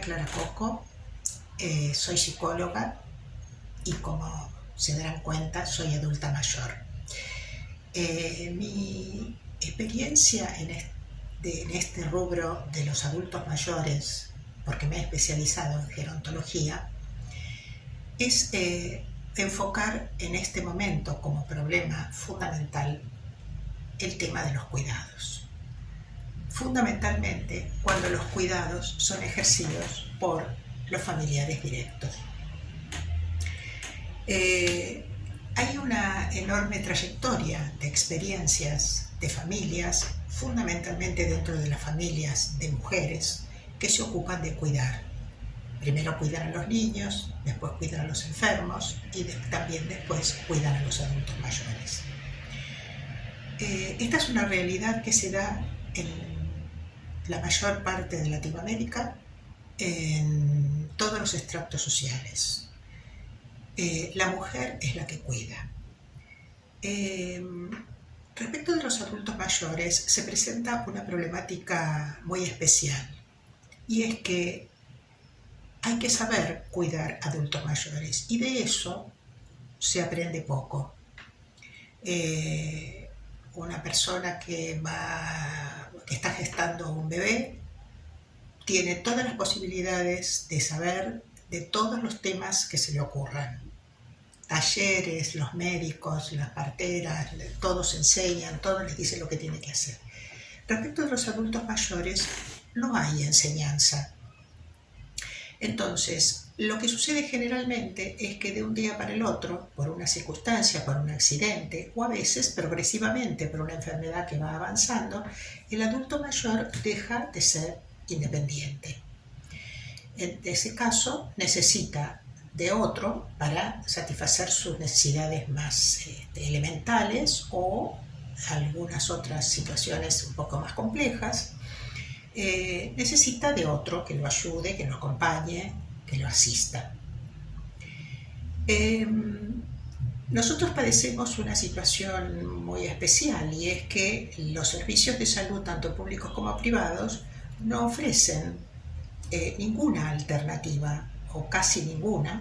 Clara Coco, eh, soy psicóloga y como se darán cuenta soy adulta mayor. Eh, mi experiencia en este, rubro de los adultos mayores, porque me he especializado en gerontología, es eh, enfocar en este momento como problema fundamental el tema de los cuidados fundamentalmente cuando los cuidados son ejercidos por los familiares directos. Eh, hay una enorme trayectoria de experiencias de familias, fundamentalmente dentro de las familias de mujeres, que se ocupan de cuidar. Primero cuidan a los niños, después cuidan a los enfermos y también después cuidan a los adultos mayores. Eh, esta es una realidad que se da en la mayor parte de Latinoamérica en todos los extractos sociales. Eh, la mujer es la que cuida. Eh, respecto de los adultos mayores, se presenta una problemática muy especial y es que hay que saber cuidar adultos mayores y de eso se aprende poco. Eh, una persona que va que está gestando un bebé, tiene todas las posibilidades de saber de todos los temas que se le ocurran. Talleres, los médicos, las parteras, todos enseñan, todos les dicen lo que tiene que hacer. Respecto de los adultos mayores, no hay enseñanza. Entonces, lo que sucede generalmente es que de un día para el otro, por una circunstancia, por un accidente o a veces progresivamente por una enfermedad que va avanzando, el adulto mayor deja de ser independiente. En ese caso necesita de otro para satisfacer sus necesidades más este, elementales o algunas otras situaciones un poco más complejas. Eh, necesita de otro que lo ayude, que lo acompañe, que lo asista. Em, nosotros padecemos una situación muy especial y es que los servicios de salud, tanto públicos como privados, no ofrecen eh, ninguna alternativa o casi ninguna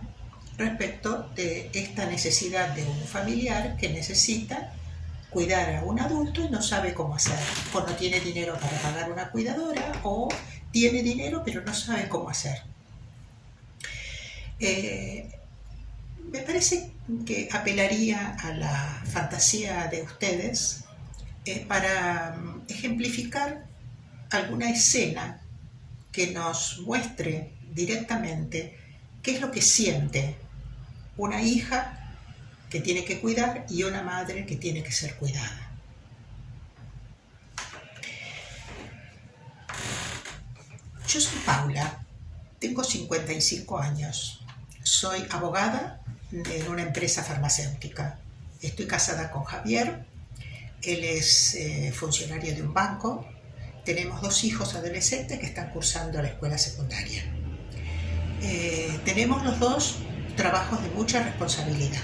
respecto de esta necesidad de un familiar que necesita cuidar a un adulto y no sabe cómo hacer, o no tiene dinero para pagar una cuidadora, o tiene dinero pero no sabe cómo hacer. Eh, me parece que apelaría a la fantasía de ustedes eh, para mm, ejemplificar alguna escena que nos muestre directamente qué es lo que siente una hija que tiene que cuidar y una madre que tiene que ser cuidada. Yo soy Paula, tengo 55 años, soy abogada en una empresa farmacéutica. Estoy casada con Javier, él es eh, funcionario de un banco. Tenemos dos hijos adolescentes que están cursando la escuela secundaria. Eh, tenemos los dos trabajos de mucha responsabilidad.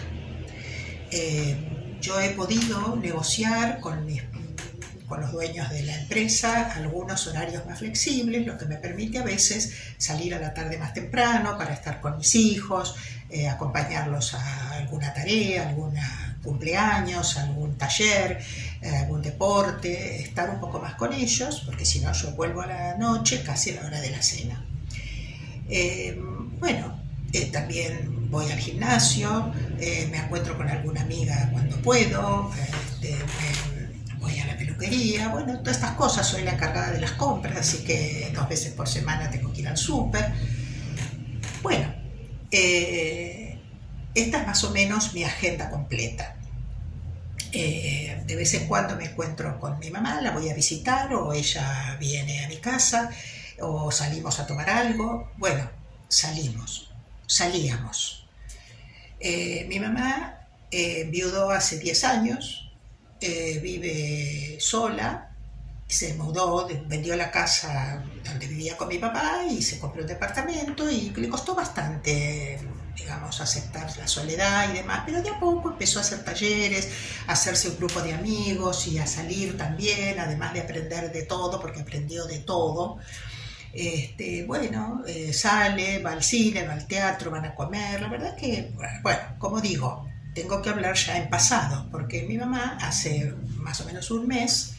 Eh, yo he podido negociar con los dueños de la empresa algunos horarios más flexibles, lo que me permite a veces salir a la tarde más temprano para estar con mis hijos, eh, acompañarlos a alguna tarea, algún cumpleaños, algún taller, eh, algún deporte, estar un poco más con ellos, porque si no yo vuelvo a la noche casi a la hora de la cena. Eh, también voy al gimnasio, me encuentro con alguna amiga cuando puedo, este, voy a la peluquería, bueno, todas estas cosas, soy la encargada de las compras, así que dos veces por semana tengo que ir al súper. Bueno, eh, esta es más o menos mi agenda completa. Eh, de vez en cuando me encuentro con mi mamá, la voy a visitar o ella viene a mi casa o salimos a tomar algo. Bueno, salimos, salíamos. Eh, mi mamá viudó hace 10 años, eh, vive sola, se mudó, vendió la casa donde vivía con mi papá y se compró un departamento y le costó bastante, digamos, aceptar la soledad y demás, pero de a poco empezó a hacer talleres, a hacerse un grupo de amigos y a salir también, además de aprender de todo, porque aprendió de todo. Este, bueno, eh, sale, va al cine, va al teatro, van a comer. La verdad que, bueno, como digo, tengo que hablar ya en pasado, porque mi mamá hace más o menos un mes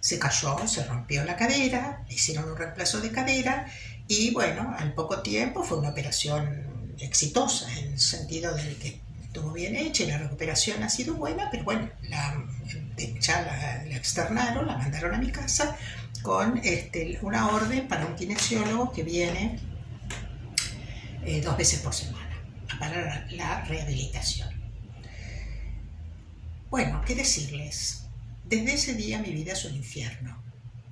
se cayó, se rompió la cadera, hicieron un reemplazo de cadera y bueno, al poco tiempo fue una operación exitosa en el sentido de que estuvo bien hecha y la recuperación ha sido buena, pero bueno, la, ya la, externaron, la mandaron a mi casa con este, una orden para un kinesiólogo que viene eh, dos veces por semana para la rehabilitación. Bueno, ¿qué decirles? Desde ese día mi vida es un infierno,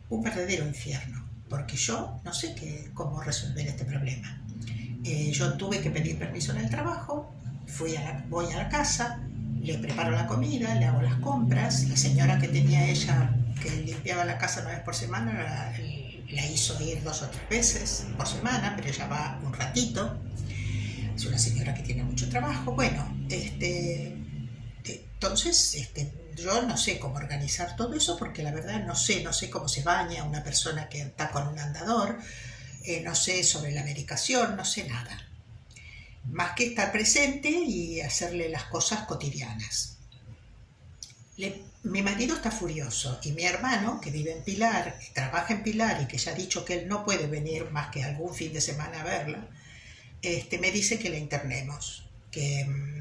un verdadero infierno, porque yo no sé qué, cómo resolver este problema. Eh, yo tuve que pedir permiso en el trabajo, fui a la, voy a la casa, le preparo la comida, le hago las compras, la señora que tenía ella, que limpiaba la casa una vez por semana, la, hizo ir dos o tres veces por semana, pero ella va un ratito, es una señora que tiene mucho trabajo, bueno, este, entonces, este, yo no sé cómo organizar todo eso porque la verdad no sé, no sé cómo se baña una persona que está con un andador, eh, no sé sobre la medicación, no sé nada. Más que estar presente y hacerle las cosas cotidianas. mi marido está furioso y mi hermano, que vive en Pilar, trabaja en Pilar y que ya ha dicho que él no puede venir más que algún fin de semana a verla, este, me dice que la internemos, que mm,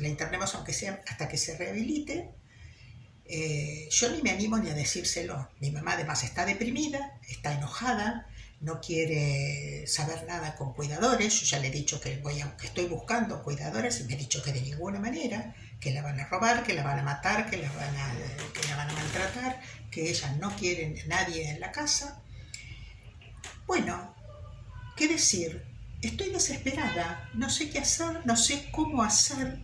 la internemos aunque sea hasta que se rehabilite. Eh, yo ni me animo ni a decírselo. Mi mamá además está deprimida, está enojada, no quiere saber nada con cuidadores. Yo ya le he dicho que, voy a, que estoy buscando cuidadores y me ha dicho que de ninguna manera, que la van a robar, que la van a matar, que la van a, que la van a maltratar, que ella no quiere nadie en la casa. Bueno, ¿qué decir? Estoy desesperada, no sé qué hacer, no sé cómo hacer,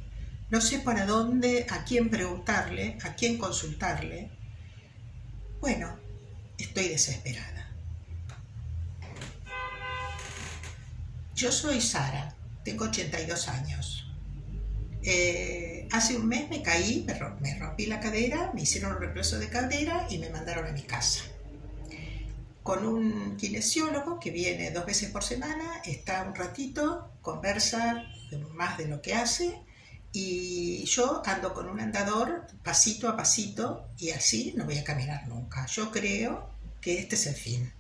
no sé para dónde, a quién preguntarle, a quién consultarle. Bueno, estoy desesperada. Yo soy Sara, tengo 82 años. Eh, hace un mes me caí, me rompí la cadera, me hicieron un reemplazo de cadera y me mandaron a mi casa con un kinesiólogo que viene dos veces por semana, está un ratito, conversa más de lo que hace y yo ando con un andador pasito a pasito y así no voy a caminar nunca. Yo creo que este es el fin,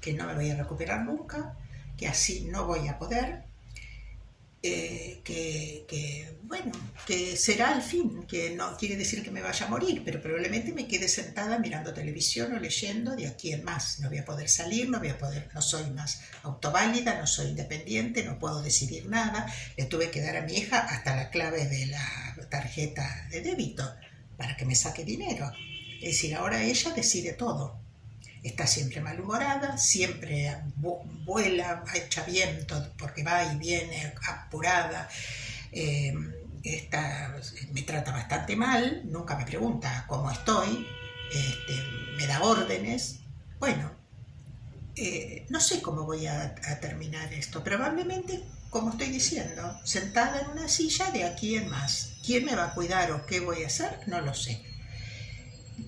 que no me voy a recuperar nunca, que así no voy a poder eh, que, bueno, que será el fin, que no quiere decir que me vaya a morir, pero probablemente me quede sentada mirando televisión o leyendo de aquí en más. No voy a poder salir, no voy a poder, no soy más autoválida, no soy independiente, no puedo decidir nada. Le tuve que dar a mi hija hasta la clave de la tarjeta de débito para que me saque dinero. Es decir, ahora ella decide todo está siempre malhumorada, siempre vuela, echa viento porque va y viene apurada, em, me trata bastante mal, nunca me pregunta cómo estoy, este, me da órdenes. Bueno, eh, no sé cómo voy a, a terminar esto, probablemente como estoy diciendo, sentada en una silla de aquí en más. ¿Quién me va a cuidar o qué voy a hacer? No lo sé.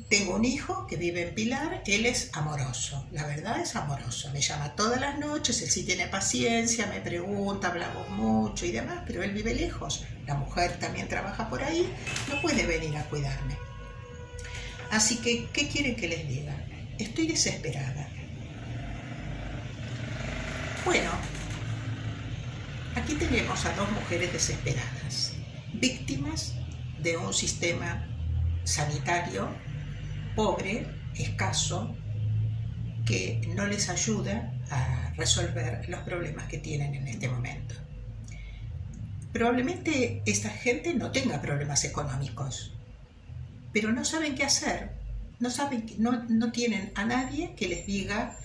Tengo un hijo que vive en Pilar, él es amoroso, la verdad es amoroso, me llama todas las noches, él sí tiene paciencia, me pregunta, hablamos mucho y demás, pero él vive lejos, la mujer también trabaja por ahí, no puede venir a cuidarme. Así que, ¿qué quieren que les diga? Estoy desesperada. Bueno, aquí tenemos a dos mujeres desesperadas, víctimas de un sistema sanitario pobre, escaso, que no les ayuda a resolver los problemas que tienen en este momento. Probablemente esta gente no tenga problemas económicos, pero no saben qué hacer, no, saben, no, no tienen a nadie que les diga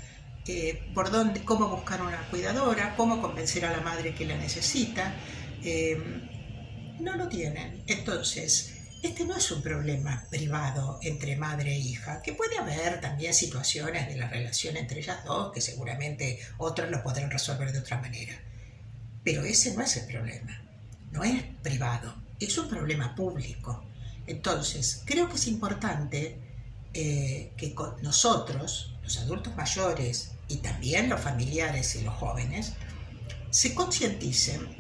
eh, por dónde, cómo buscar una cuidadora, cómo convencer a la madre que la necesita. Eh, no lo tienen. Entonces, este no es un problema privado entre madre e hija, que puede haber también situaciones de la relación entre ellas dos que seguramente otros lo podrán resolver de otra manera. Pero ese no es el problema, no es privado, es un problema público. Entonces, creo que es importante eh, que nosotros, los adultos mayores y también los familiares y los jóvenes se concienticen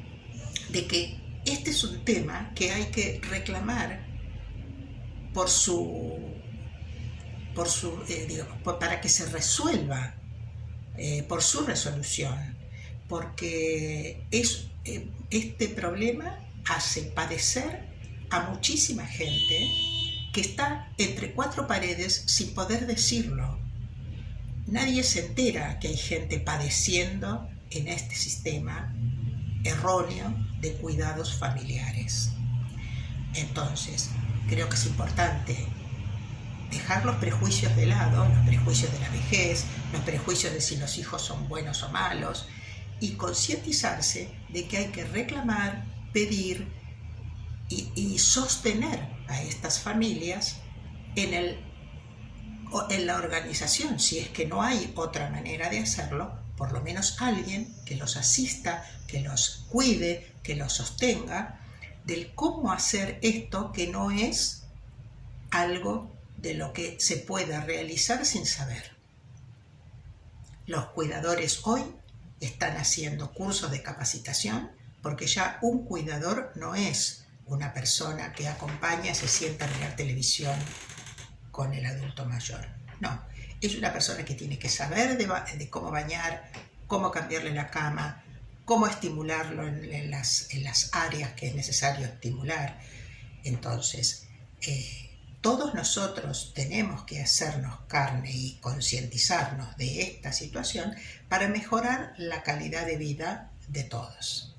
de que este es un tema que hay que reclamar por su, por su eh, para que se resuelva eh, por su resolución, porque es, eh, este problema hace padecer a muchísima gente que está entre cuatro paredes sin poder decirlo. Nadie se entera que hay gente padeciendo en este sistema erróneo de cuidados familiares. Entonces, creo que es importante dejar los prejuicios de lado, los prejuicios de la vejez, los prejuicios de si los hijos son buenos o malos, y concientizarse de que hay que reclamar, pedir y, sostener a estas familias en, el, en la organización, si es que no hay otra manera de hacerlo, por lo menos alguien que los asista, que los cuide, que los sostenga, del cómo hacer esto que no es algo de lo que se pueda realizar sin saber. Los cuidadores hoy están haciendo cursos de capacitación porque ya un cuidador no es una persona que acompaña, se sienta a mirar televisión con el adulto mayor. No, es una persona que tiene que saber de, cómo bañar, cómo cambiarle la cama, cómo estimularlo en, las, áreas que es necesario estimular. Entonces, eh, todos nosotros tenemos que hacernos carne y concientizarnos de esta situación para mejorar la calidad de vida de todos.